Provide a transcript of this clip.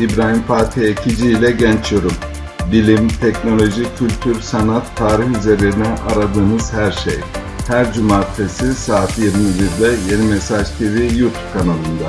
İbrahim Fatih Ekici ile Genç Yorum. Bilim, teknoloji, kültür, sanat, tarih üzerine aradığınız her şey. Her cumartesi saat 21'de Yeni Mesaj TV YouTube kanalında.